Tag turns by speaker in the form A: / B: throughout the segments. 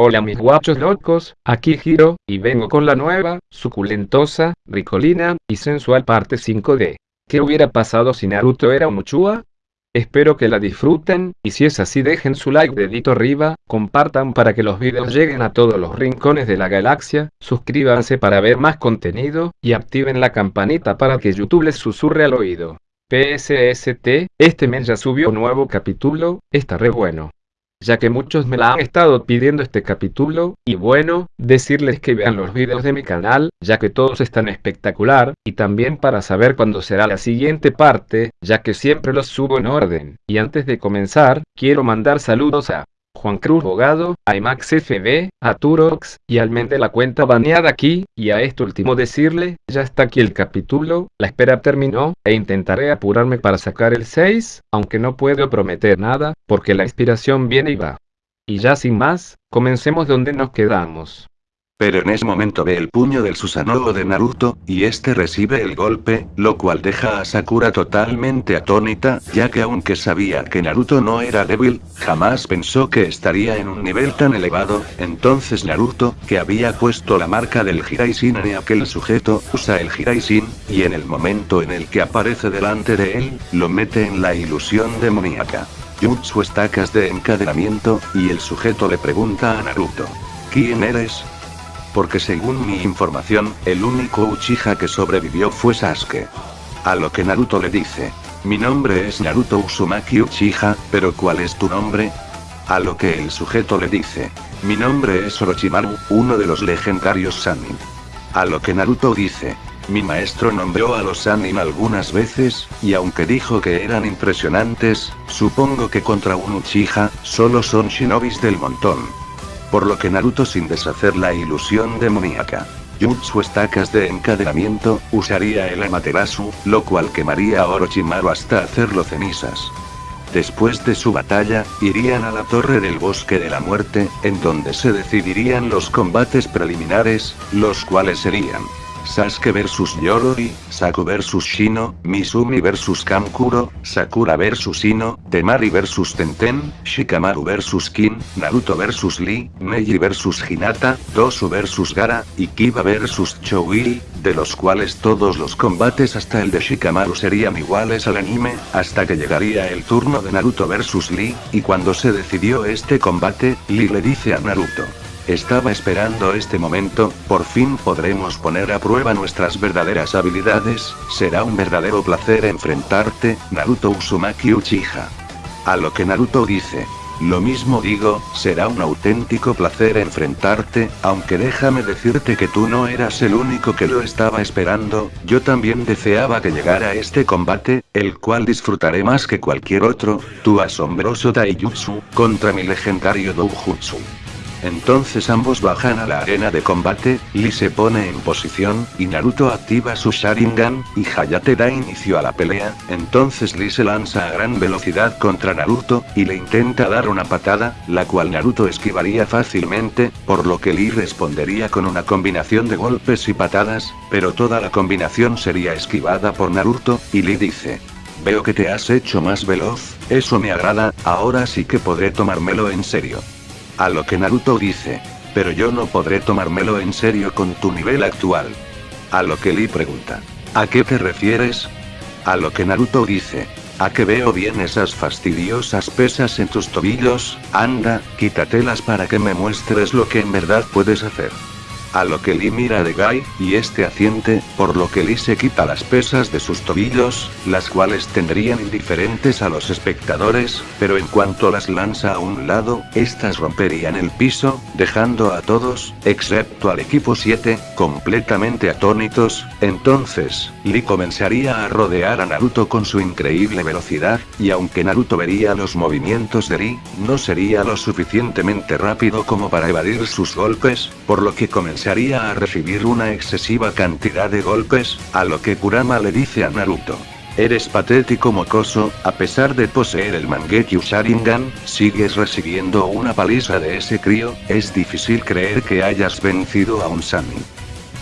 A: Hola mis guachos locos, aquí Giro, y vengo con la nueva, suculentosa, ricolina, y sensual parte 5 de ¿Qué hubiera pasado si Naruto era un? Espero que la disfruten, y si es así dejen su like dedito arriba, compartan para que los videos lleguen a todos los rincones de la galaxia, suscríbanse para ver más contenido, y activen la campanita para que YouTube les susurre al oído. PSST, este mes ya subió un nuevo capítulo, está re bueno ya que muchos me la han estado pidiendo este capítulo, y bueno, decirles que vean los videos de mi canal, ya que todos están espectacular, y también para saber cuándo será la siguiente parte, ya que siempre los subo en orden. Y antes de comenzar, quiero mandar saludos a Juan Cruz Bogado, a IMAX FB, a Turox, y al men de la cuenta baneada aquí, y a esto último decirle, ya está aquí el capítulo, la espera terminó, e intentaré apurarme para sacar el 6, aunque no puedo prometer nada, porque la inspiración viene y va. Y ya sin más, comencemos donde nos quedamos.
B: Pero en ese momento ve el puño del Susanoo de Naruto, y este recibe el golpe, lo cual deja a Sakura totalmente atónita, ya que aunque sabía que Naruto no era débil, jamás pensó que estaría en un nivel tan elevado, entonces Naruto, que había puesto la marca del Hiraisin en aquel sujeto, usa el Hiraisin, y en el momento en el que aparece delante de él, lo mete en la ilusión demoníaca. Jutsu estacas de encadenamiento, y el sujeto le pregunta a Naruto. ¿Quién eres? Porque según mi información, el único Uchiha que sobrevivió fue Sasuke. A lo que Naruto le dice, mi nombre es Naruto Uzumaki Uchiha, pero ¿cuál es tu nombre? A lo que el sujeto le dice, mi nombre es Orochimaru, uno de los legendarios Sanin. A lo que Naruto dice, mi maestro nombró a los Sanin algunas veces, y aunque dijo que eran impresionantes, supongo que contra un Uchiha, solo son shinobis del montón por lo que Naruto sin deshacer la ilusión demoníaca. Jutsu estacas de encadenamiento, usaría el Amaterasu, lo cual quemaría a Orochimaru hasta hacerlo cenizas. Después de su batalla, irían a la Torre del Bosque de la Muerte, en donde se decidirían los combates preliminares, los cuales serían Sasuke vs Yoroi, Saku vs Shino, Mizumi vs Kamkuro, Sakura vs Ino, Temari vs Tenten, Shikamaru vs Kin, Naruto vs Lee, Neji vs Hinata, Tosu vs Gara, y Kiba vs Choui, de los cuales todos los combates hasta el de Shikamaru serían iguales al anime, hasta que llegaría el turno de Naruto vs Lee, y cuando se decidió este combate, Lee le dice a Naruto. Estaba esperando este momento, por fin podremos poner a prueba nuestras verdaderas habilidades, será un verdadero placer enfrentarte, Naruto Uzumaki Uchiha. A lo que Naruto dice, lo mismo digo, será un auténtico placer enfrentarte, aunque déjame decirte que tú no eras el único que lo estaba esperando, yo también deseaba que llegara este combate, el cual disfrutaré más que cualquier otro, tu asombroso Taijutsu, contra mi legendario Doujutsu. Entonces ambos bajan a la arena de combate, Lee se pone en posición, y Naruto activa su Sharingan, y Hayate da inicio a la pelea, entonces Lee se lanza a gran velocidad contra Naruto, y le intenta dar una patada, la cual Naruto esquivaría fácilmente, por lo que Lee respondería con una combinación de golpes y patadas, pero toda la combinación sería esquivada por Naruto, y Lee dice, Veo que te has hecho más veloz, eso me agrada, ahora sí que podré tomármelo en serio. A lo que Naruto dice. Pero yo no podré tomármelo en serio con tu nivel actual. A lo que Lee pregunta. ¿A qué te refieres? A lo que Naruto dice. A que veo bien esas fastidiosas pesas en tus tobillos, anda, quítatelas para que me muestres lo que en verdad puedes hacer. A lo que Lee mira de Guy, y este asiente, por lo que Lee se quita las pesas de sus tobillos, las cuales tendrían indiferentes a los espectadores, pero en cuanto las lanza a un lado, estas romperían el piso, dejando a todos, excepto al equipo 7, completamente atónitos, entonces, Lee comenzaría a rodear a Naruto con su increíble velocidad, y aunque Naruto vería los movimientos de Lee, no sería lo suficientemente rápido como para evadir sus golpes, por lo que comenzaría a recibir una excesiva cantidad de golpes, a lo que Kurama le dice a Naruto. Eres patético mocoso, a pesar de poseer el Mangekyo Sharingan, sigues recibiendo una paliza de ese crío, es difícil creer que hayas vencido a un Sanin.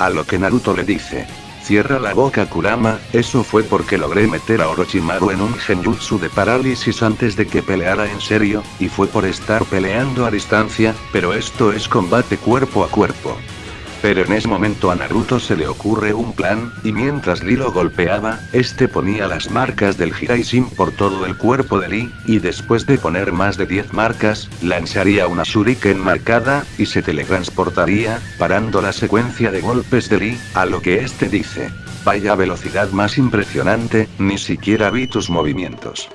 B: A lo que Naruto le dice. Cierra la boca Kurama, eso fue porque logré meter a Orochimaru en un genjutsu de parálisis antes de que peleara en serio, y fue por estar peleando a distancia, pero esto es combate cuerpo a cuerpo. Pero en ese momento a Naruto se le ocurre un plan, y mientras Lee lo golpeaba, este ponía las marcas del Hiraishin por todo el cuerpo de Lee, y después de poner más de 10 marcas, lanzaría una shuriken marcada, y se teletransportaría, parando la secuencia de golpes de Lee, a lo que este dice. Vaya velocidad más impresionante, ni siquiera vi tus movimientos.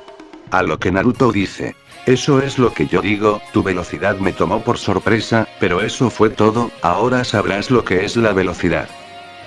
B: A lo que Naruto dice, eso es lo que yo digo, tu velocidad me tomó por sorpresa, pero eso fue todo, ahora sabrás lo que es la velocidad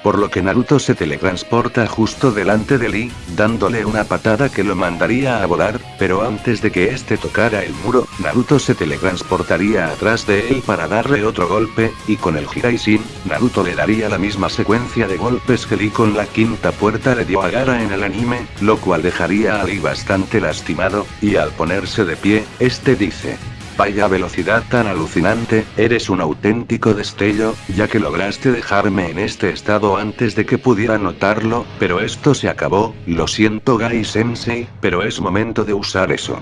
B: por lo que Naruto se teletransporta justo delante de Lee, dándole una patada que lo mandaría a volar, pero antes de que este tocara el muro, Naruto se teletransportaría atrás de él para darle otro golpe, y con el Hiraishin, Naruto le daría la misma secuencia de golpes que Lee con la quinta puerta le dio a Gara en el anime, lo cual dejaría a Lee bastante lastimado, y al ponerse de pie, este dice, Vaya velocidad tan alucinante, eres un auténtico destello, ya que lograste dejarme en este estado antes de que pudiera notarlo, pero esto se acabó, lo siento Gai Sensei, pero es momento de usar eso.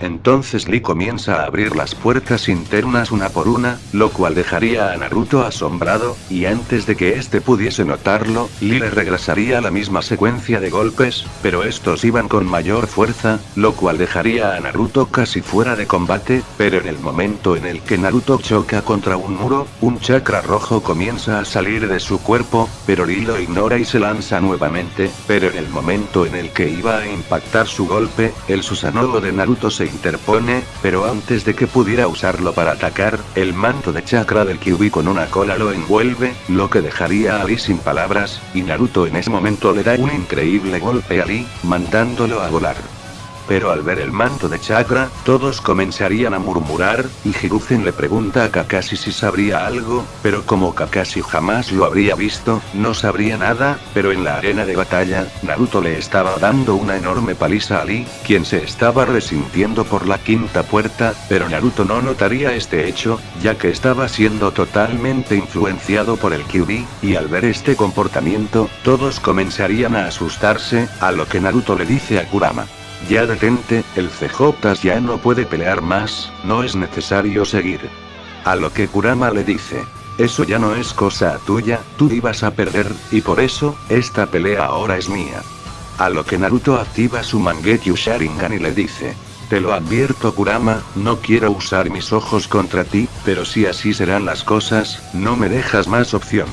B: Entonces Lee comienza a abrir las puertas internas una por una, lo cual dejaría a Naruto asombrado, y antes de que este pudiese notarlo, Lee le regresaría la misma secuencia de golpes, pero estos iban con mayor fuerza, lo cual dejaría a Naruto casi fuera de combate, pero en el momento en el que Naruto choca contra un muro, un chakra rojo comienza a salir de su cuerpo, pero Lee lo ignora y se lanza nuevamente, pero en el momento en el que iba a impactar su golpe, el Susanoo de Naruto se interpone, pero antes de que pudiera usarlo para atacar, el manto de chakra del Kyuubi con una cola lo envuelve, lo que dejaría a Lee sin palabras, y Naruto en ese momento le da un increíble golpe a Lee, mandándolo a volar. Pero al ver el manto de chakra, todos comenzarían a murmurar, y Hiruzen le pregunta a Kakashi si sabría algo, pero como Kakashi jamás lo habría visto, no sabría nada, pero en la arena de batalla, Naruto le estaba dando una enorme paliza a Lee, quien se estaba resintiendo por la quinta puerta, pero Naruto no notaría este hecho, ya que estaba siendo totalmente influenciado por el Kyuubi, y al ver este comportamiento, todos comenzarían a asustarse, a lo que Naruto le dice a Kurama. Ya detente, el CJ ya no puede pelear más, no es necesario seguir. A lo que Kurama le dice. Eso ya no es cosa tuya, tú ibas a perder, y por eso, esta pelea ahora es mía. A lo que Naruto activa su Mangekyo Sharingan y le dice. Te lo advierto Kurama, no quiero usar mis ojos contra ti, pero si así serán las cosas, no me dejas más opción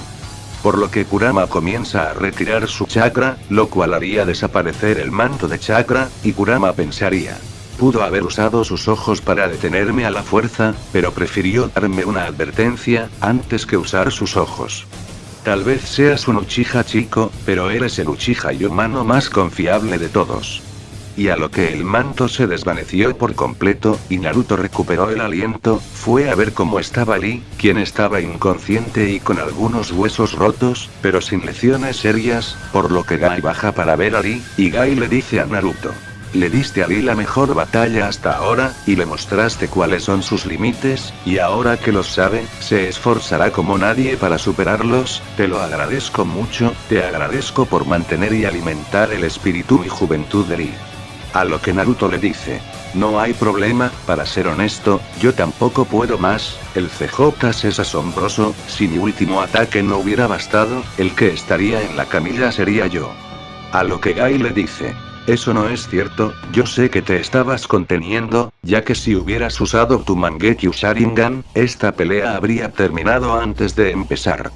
B: por lo que Kurama comienza a retirar su chakra, lo cual haría desaparecer el manto de chakra, y Kurama pensaría. Pudo haber usado sus ojos para detenerme a la fuerza, pero prefirió darme una advertencia, antes que usar sus ojos. Tal vez seas un Uchiha chico, pero eres el Uchiha y humano más confiable de todos y a lo que el manto se desvaneció por completo, y Naruto recuperó el aliento, fue a ver cómo estaba Lee, quien estaba inconsciente y con algunos huesos rotos, pero sin lesiones serias, por lo que Gai baja para ver a Lee, y Gai le dice a Naruto. Le diste a Lee la mejor batalla hasta ahora, y le mostraste cuáles son sus límites, y ahora que los sabe, se esforzará como nadie para superarlos, te lo agradezco mucho, te agradezco por mantener y alimentar el espíritu y juventud de Lee. A lo que Naruto le dice. No hay problema, para ser honesto, yo tampoco puedo más, el CJ es asombroso, si mi último ataque no hubiera bastado, el que estaría en la camilla sería yo. A lo que Gai le dice. Eso no es cierto, yo sé que te estabas conteniendo, ya que si hubieras usado tu Mangekyo Sharingan, esta pelea habría terminado antes de empezar.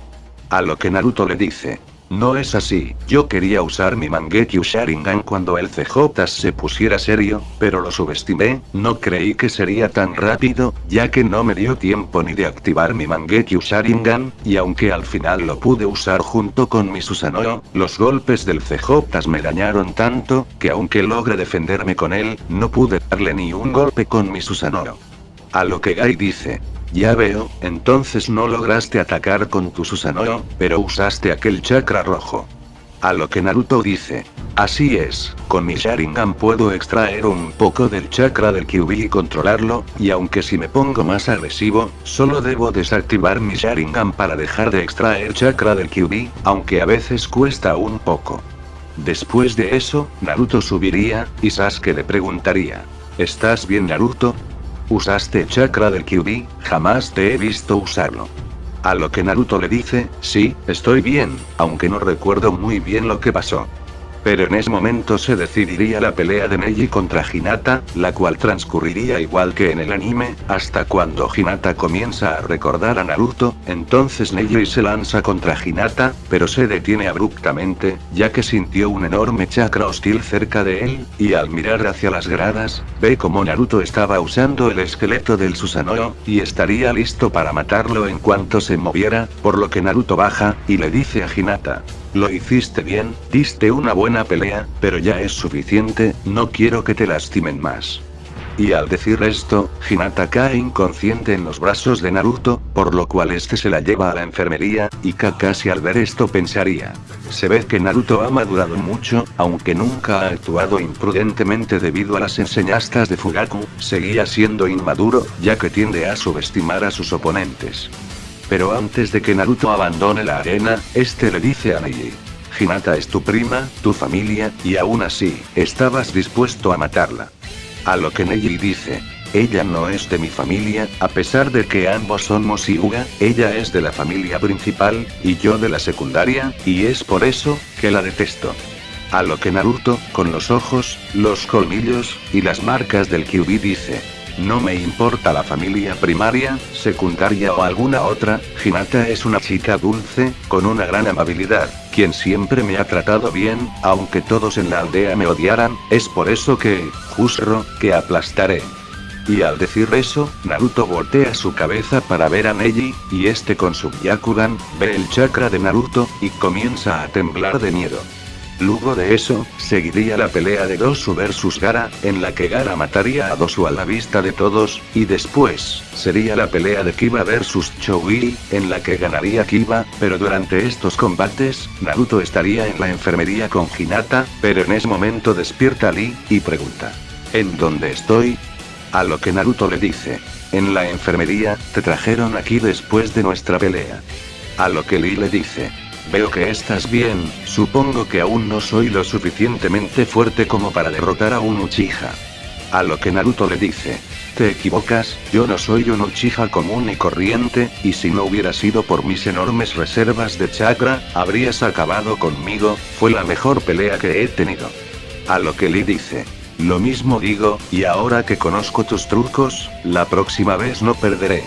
B: A lo que Naruto le dice. No es así, yo quería usar mi Mangekyo Sharingan cuando el CJ se pusiera serio, pero lo subestimé, no creí que sería tan rápido, ya que no me dio tiempo ni de activar mi Mangekyo Sharingan, y aunque al final lo pude usar junto con mi Susanoo, los golpes del CJ me dañaron tanto, que aunque logre defenderme con él, no pude darle ni un golpe con mi Susanoo. A lo que Gai dice, ya veo, entonces no lograste atacar con tu Susanoo, pero usaste aquel chakra rojo. A lo que Naruto dice. Así es, con mi Sharingan puedo extraer un poco del chakra del Kyuubi y controlarlo, y aunque si me pongo más agresivo, solo debo desactivar mi Sharingan para dejar de extraer chakra del Kyuubi, aunque a veces cuesta un poco. Después de eso, Naruto subiría, y Sasuke le preguntaría. ¿Estás bien Naruto? Usaste chakra del Kyuubi, jamás te he visto usarlo. A lo que Naruto le dice, sí, estoy bien, aunque no recuerdo muy bien lo que pasó. Pero en ese momento se decidiría la pelea de Neji contra Hinata, la cual transcurriría igual que en el anime, hasta cuando Hinata comienza a recordar a Naruto, entonces Neji se lanza contra Hinata, pero se detiene abruptamente, ya que sintió un enorme chakra hostil cerca de él, y al mirar hacia las gradas, ve como Naruto estaba usando el esqueleto del Susanoo, y estaría listo para matarlo en cuanto se moviera, por lo que Naruto baja, y le dice a Hinata, lo hiciste bien, diste una buena pelea, pero ya es suficiente, no quiero que te lastimen más. Y al decir esto, Hinata cae inconsciente en los brazos de Naruto, por lo cual este se la lleva a la enfermería, y Kakashi al ver esto pensaría. Se ve que Naruto ha madurado mucho, aunque nunca ha actuado imprudentemente debido a las enseñanzas de Fugaku, seguía siendo inmaduro, ya que tiende a subestimar a sus oponentes. Pero antes de que Naruto abandone la arena, este le dice a Neji. Hinata es tu prima, tu familia, y aún así, estabas dispuesto a matarla. A lo que Neji dice. Ella no es de mi familia, a pesar de que ambos somos Hyuga, ella es de la familia principal, y yo de la secundaria, y es por eso, que la detesto. A lo que Naruto, con los ojos, los colmillos, y las marcas del Kyuubi dice. No me importa la familia primaria, secundaria o alguna otra, Hinata es una chica dulce, con una gran amabilidad, quien siempre me ha tratado bien, aunque todos en la aldea me odiaran, es por eso que, Jusro, que aplastaré. Y al decir eso, Naruto voltea su cabeza para ver a Neji, y este con su Byakugan, ve el chakra de Naruto, y comienza a temblar de miedo. Luego de eso, seguiría la pelea de Dosu vs Gara, en la que Gara mataría a Dosu a la vista de todos, y después, sería la pelea de Kiba vs Choui, en la que ganaría Kiba, pero durante estos combates, Naruto estaría en la enfermería con Hinata, pero en ese momento despierta Lee, y pregunta. ¿En dónde estoy? A lo que Naruto le dice. En la enfermería, te trajeron aquí después de nuestra pelea. A lo que Lee le dice. Veo que estás bien, supongo que aún no soy lo suficientemente fuerte como para derrotar a un Uchiha. A lo que Naruto le dice. Te equivocas, yo no soy un Uchiha común y corriente, y si no hubiera sido por mis enormes reservas de chakra, habrías acabado conmigo, fue la mejor pelea que he tenido. A lo que Lee dice. Lo mismo digo, y ahora que conozco tus trucos, la próxima vez no perderé.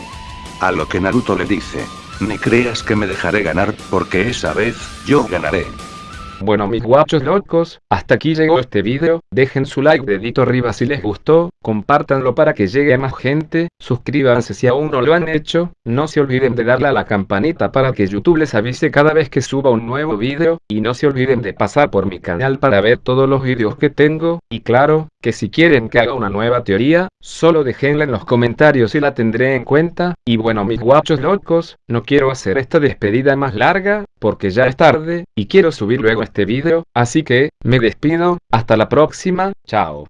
B: A lo que Naruto le dice. Ni creas que me dejaré ganar, porque esa vez, yo ganaré.
A: Bueno mis guachos locos, hasta aquí llegó este video, dejen su like dedito arriba si les gustó, compártanlo para que llegue a más gente, suscríbanse si aún no lo han hecho, no se olviden de darle a la campanita para que YouTube les avise cada vez que suba un nuevo video, y no se olviden de pasar por mi canal para ver todos los videos que tengo, y claro, que si quieren que haga una nueva teoría, solo déjenla en los comentarios y la tendré en cuenta, y bueno mis guachos locos, no quiero hacer esta despedida más larga, porque ya es tarde, y quiero subir luego este video, así que, me despido, hasta la próxima, chao.